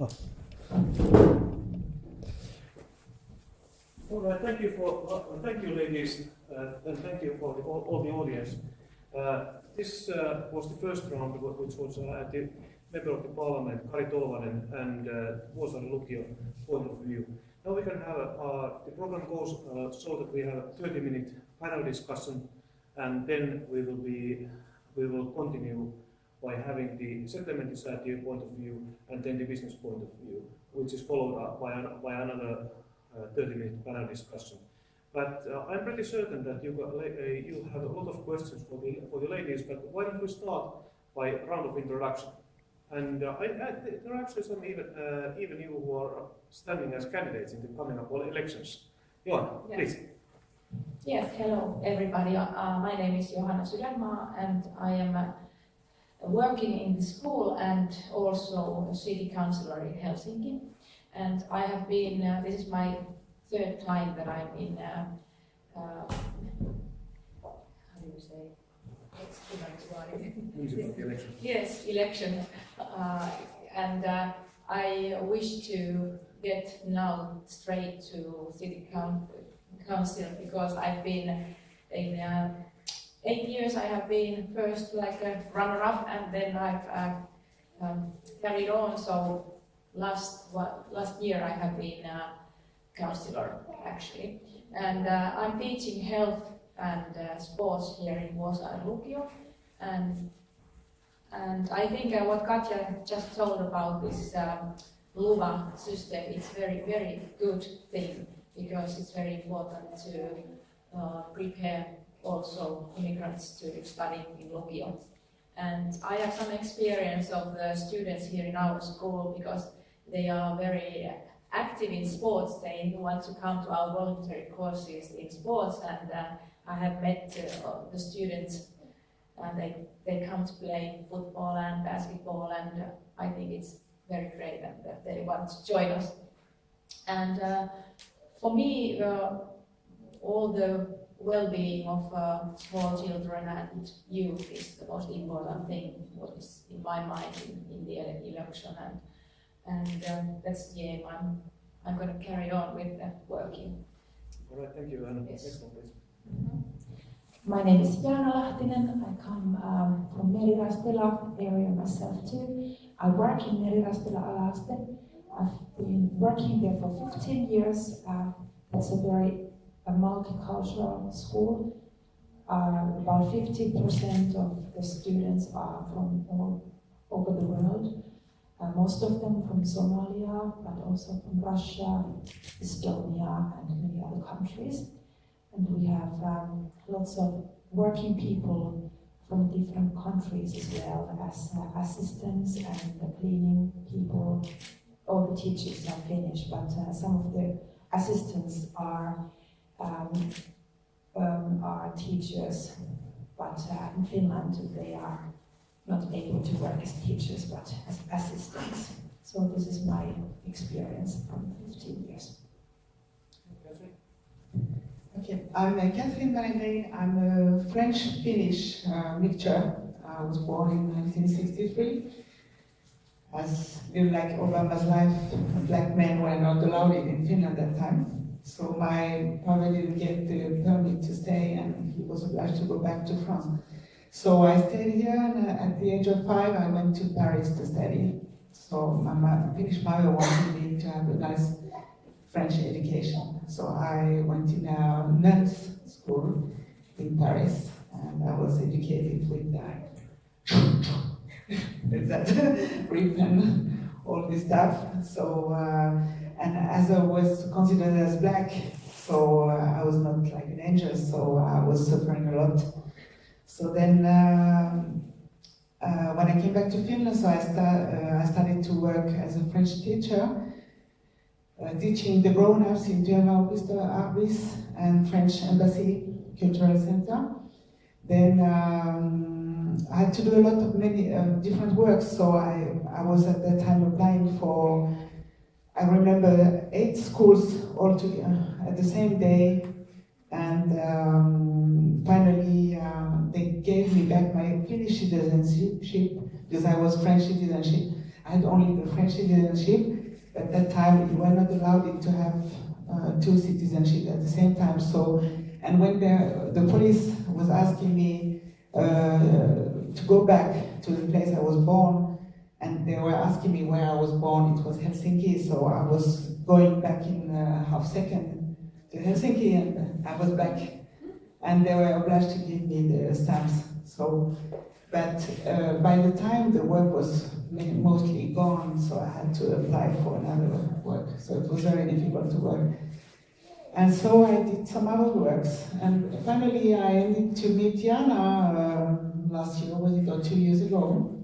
Oh. All right, thank you for, uh, thank you ladies, uh, and thank you for the, all, all the audience. Uh, this uh, was the first round, wh- which was uh, at the member of the parliament, Kari Tolvanen, and uh, Vuosaari Lukio point of view. Now we can have, uh, the program goes so that we have a 30 minute panel discussion, and then we will be, we will continue by having the settlement society point of view, and then the business point of view, which is followed up by, an, by another uh, 30 minute panel discussion. But uh, I'm pretty certain that you, got, uh, you have a lot of questions for the, for the ladies, but why don't we start by a round of introduction? And uh, I, I, there are actually some even, uh, even you who are standing as candidates in the coming up elections. Johanna, Yes. please. Yes, hello everybody. Uh, my name is Johanna Sydänmaa and I am uh, working in the school and also a city councillor in Helsinki. And I have been, uh, this is my third time that I'm in, uh, uh, how do you say? Election. Yes, election. Uh, and uh, I wish to get now straight to city council because I've been in uh, eight years. I have been first like a runner-up, and then I've uh, um, carried on. So last wa- last year I have been a councillor actually, and uh, I'm teaching health and uh, sports here in Vuosaari Lukio, and and I think uh, what Katja just told about this um, LUVA system is very, very good thing because it's very important to uh, prepare also immigrants to study in Lukio. And I have some experience of the students here in our school because they are very active in sports. They want to come to our voluntary courses in sports and uh, I have met uh, the students and they, they come to play football and basketball and uh, I think it's very great that they want to join us. And uh, for me, uh, all the well-being of uh, small children and youth is the most important thing, what is in my mind in, in the election and, and um, that's the aim. I'm, I'm going to carry on with uh, working. All right, thank you. And Yes. next one, please. My name is Jaana Lahtinen. I come um, from Merirastila area myself too. I work in Merirastila Alaste. I've been working there for 15 years. Uh, it's a very a multicultural school. Uh, about 50% of the students are from all over the world. Uh, most of them from Somalia, but also from Russia, Estonia, and many other countries. And we have um, lots of working people from different countries as well as uh, assistants and the cleaning people. All the teachers are Finnish, but uh, some of the assistants are um, um, are teachers, but uh, in Finland they are not able to work as teachers but as assistants. So this is my experience from 15 years. Okay, I'm uh, Catherine Valentine. I'm a French-Finnish uh, mixture. I was born in 1963. As in like Obama's life, black men were not allowed in Finland at that time. So my father didn't get the permit to stay and he was obliged to go back to France. So I stayed here and uh, at the age of five I went to Paris to study. So my mo- Finnish mother wanted me to have a nice French education. So I went in a nuns school in Paris and I was educated with that. with that and all this stuff. So, uh, and as I was considered as black, so uh, I was not like an angel, so I was suffering a lot. So then, um, uh, when I came back to Finland, so I, start, uh, I started to work as a French teacher uh, teaching the grown-ups in German Arbis and French Embassy Cultural Center. Then um, I had to do a lot of many uh, different works, so I, I was at that time applying for, I remember eight schools all together at the same day, and um, finally uh, they gave me back my Finnish citizenship because I was French citizenship. I had only the French citizenship. At that time, we were not allowed to have uh, two citizenships at the same time. So, and when the, the police was asking me uh, to go back to the place I was born, and they were asking me where I was born, it was Helsinki, so I was going back in a half second to Helsinki, and I was back, and they were obliged to give me the stamps. So, but uh, by the time the work was mostly gone, so I had to apply for another work. So it was very difficult to work. And so I did some other works. And finally I ended to meet Jaana uh, last year, was it, or two years ago.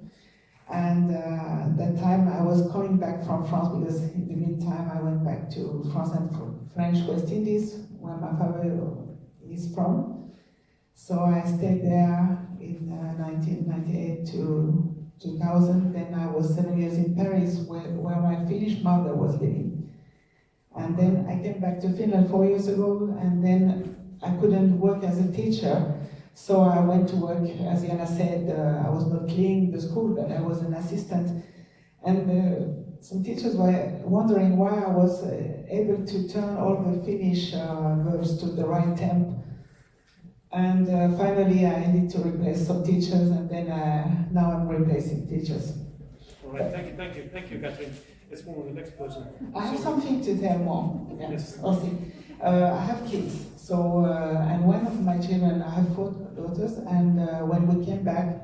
And uh, that time I was coming back from France because in the meantime I went back to France and French West Indies, where my father is from. So I stayed there in uh, 1998 to 2000. Then I was seven years in Paris, where, where my Finnish mother was living. And then I came back to Finland four years ago, and then I couldn't work as a teacher. So I went to work, as Jaana said, uh, I was not cleaning the school, but I was an assistant. And uh, some teachers were wondering why I was uh, able to turn all the Finnish uh, verbs to the right temp and uh, finally, I needed to replace some teachers, and then now I'm replacing teachers. All right, thank you, thank you, thank you, Catherine. Let's move on to the next person. I have something to tell more. Yeah. Yes. Okay. Uh, I have kids, so uh, and one of my children, I have four daughters, and uh, when we came back,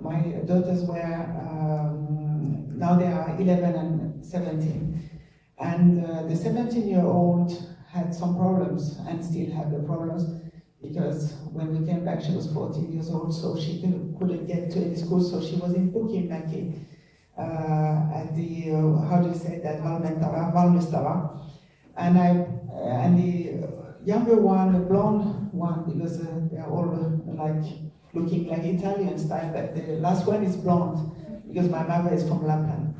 my daughters were um, now they are 11 and 17, and uh, the 17-year-old had some problems and still had the problems because when we came back, she was 14 years old, so she couldn't get to any school, so she was in Pukinmäki uh, at the, uh, how do you say that, Valmentava. And, I, uh, and the younger one, the blonde one, because uh, they're all uh, like looking like Italian style, but the last one is blonde, because my mother is from Lapland.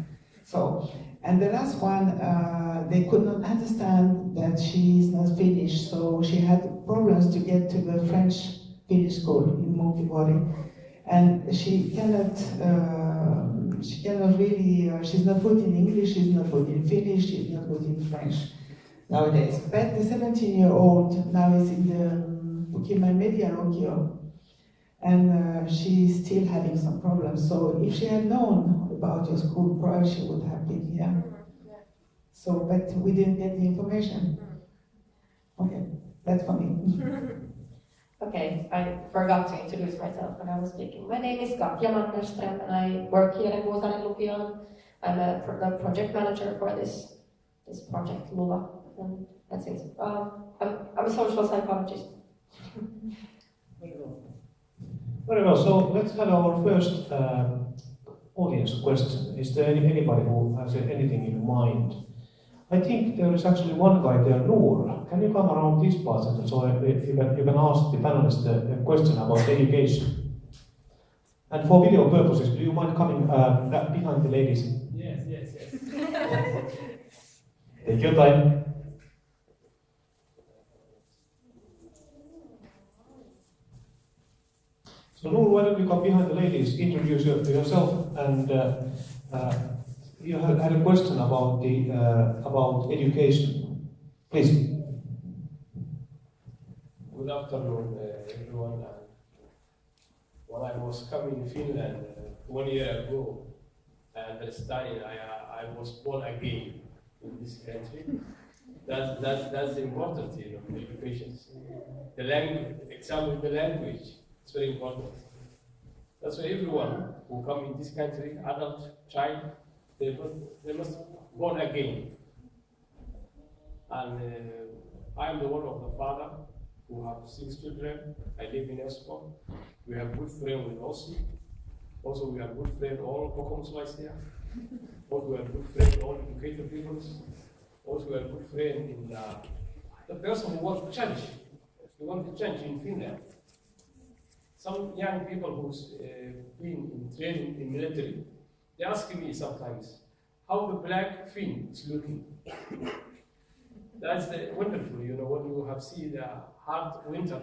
So, and the last one, uh, they could not understand that she is not Finnish, so she had problems to get to the French Finnish school in Munkkipori. And she cannot, uh, she cannot really, uh, she's not good in English, she's not good in Finnish, she's not good in French nowadays. But the 17-year-old now is in the Pukiman Media Lukio, and uh, she's still having some problems. So if she had known about your school, probably she would have been here. So, but we didn't get the information. Okay, that's for me. Okay, I forgot to introduce myself when I was speaking. My name is Katja Mannerström and I work here in Vuosaaren Lukion. I'm a project manager for this this project, Luva, and that's it. Um, I'm, I'm a social psychologist. Very well. So let's have our first uh, audience question. Is there any, anybody who has anything in mind? I think there is actually one guy there, Noor. Can you come around this part so you can, you can ask the panelists a, a question about education? And for video purposes, do you mind coming uh, behind the ladies? Yes, yes, yes. Take your time. So Noor, why don't you come behind the ladies, introduce yourself, and uh, uh, you had, had a question about the uh, about education. Please. Good afternoon, uh, everyone. And when I was coming in Finland uh, one year ago, and studying, I, uh, I was born again in this country. That's, that's, that's important, you know, education. The language, example, the language, it's very important. That's why everyone who come in this country, adult, child, they must, they must born again. And uh, I am the one of the father who have six children. I live in Espoo. We have good friend with Ossi. Also, we have good friend all Kokomswais here. Also, we have good friend all educated people. Also, we have good friend in uh, the person who wants to change. We want to change in Finland. Some young people who's uh, been in training in military, they ask me sometimes how the black Finn is looking. That's the wonderful, you know, when you have seen the hard winter,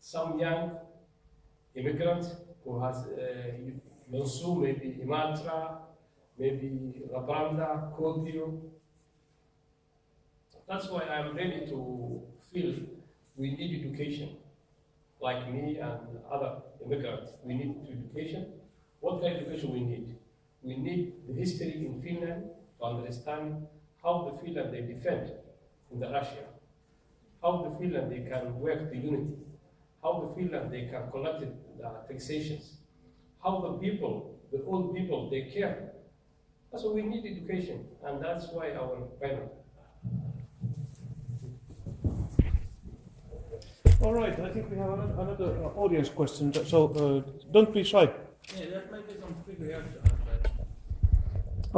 some young immigrant who has uh, maybe Imatra, maybe Labranda, Kodrio. That's why I'm ready to feel we need education. Like me and other immigrants, we need education. What kind of education we need? We need the history in Finland to understand how the Finland they defend in the Russia, how the Finland they can work the unity, how the Finland they can collect the taxations, how the people, the old people, they care. So we need education, and that's why our panel. All right, I think we have ano- another uh, audience question, so uh, don't be shy. Yeah, that might be some quick reaction.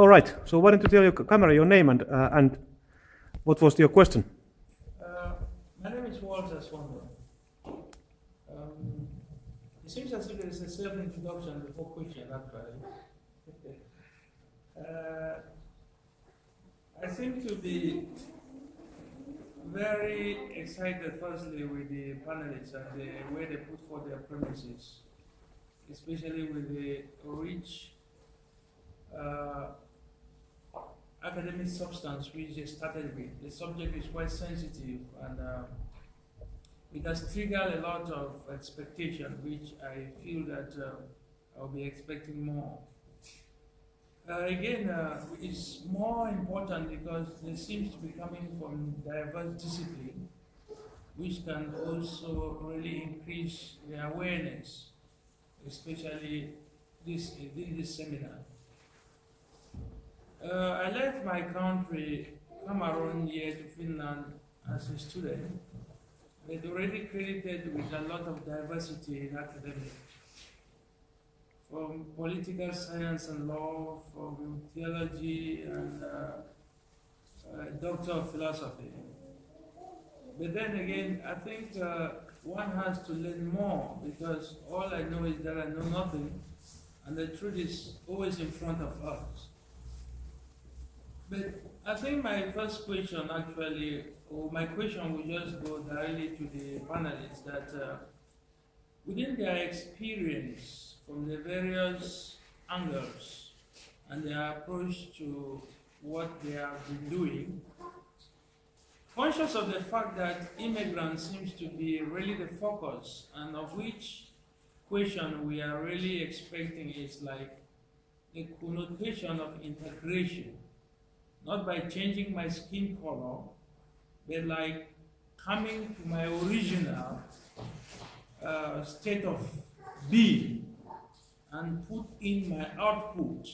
All right, so why don't you tell your camera your name and, uh, and what was your question? Uh, my name is Walter Swanberg. Um, it seems as if there is a self-introduction before question, actually. uh, I seem to be very excited, firstly, with the panelists and the way they put forth their premises, especially with the rich uh, academic substance which they started with. The subject is quite sensitive and uh, it has triggered a lot of expectation, which I feel that uh, I'll be expecting more. Uh, again, uh, it's more important because they seems to be coming from diverse discipline, which can also really increase the awareness, especially this in this seminar. Uh, I left my country, Cameroon, here to Finland as a student. They'd already credited with a lot of diversity in academics from political science and law, from theology and uh, uh, doctor of philosophy. But then again, I think uh, one has to learn more because all I know is that I know nothing, and the truth is always in front of us. But I think my first question actually, or my question will just go directly to the panelists that uh, within their experience from the various angles and their approach to what they have been doing, conscious of the fact that immigrants seems to be really the focus and of which question we are really expecting is like the connotation of integration not by changing my skin color, but like coming to my original uh, state of being and put in my output.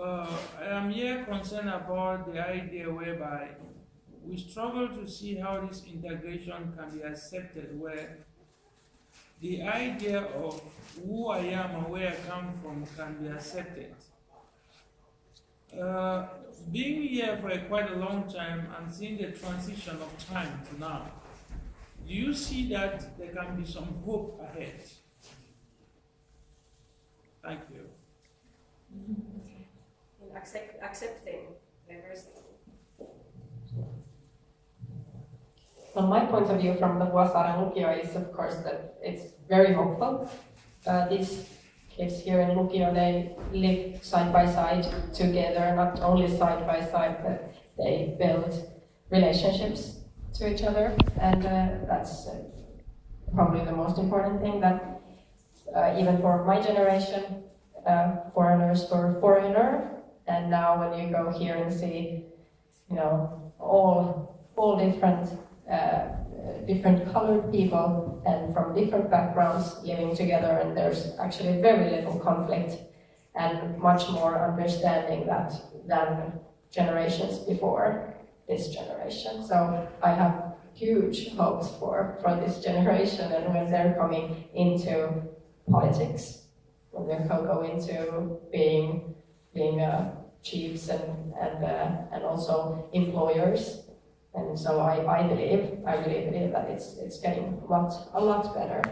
Uh, I am here concerned about the idea whereby we struggle to see how this integration can be accepted where the idea of who I am and where I come from can be accepted. Uh, being here for a quite a long time and seeing the transition of time to now, do you see that there can be some hope ahead? Thank you. In accept, accepting diversity. From my point of view from the Vuosaaren Lukio is, of course, that it's very hopeful. Uh, these kids here in Lukio, they live side by side together, not only side by side, but they build relationships to each other, and uh, that's uh, probably the most important thing that uh, even for my generation, uh, foreigners were foreigner, and now when you go here and see, you know, all all different uh, different colored people and from different backgrounds living together, and there's actually very little conflict and much more understanding that than generations before this generation. So I have huge hopes for, for this generation and when they're coming into politics, when they go go into being being uh, chiefs and and uh, and also employers. And so I, I believe, I really believe that it's it's getting a lot a lot better.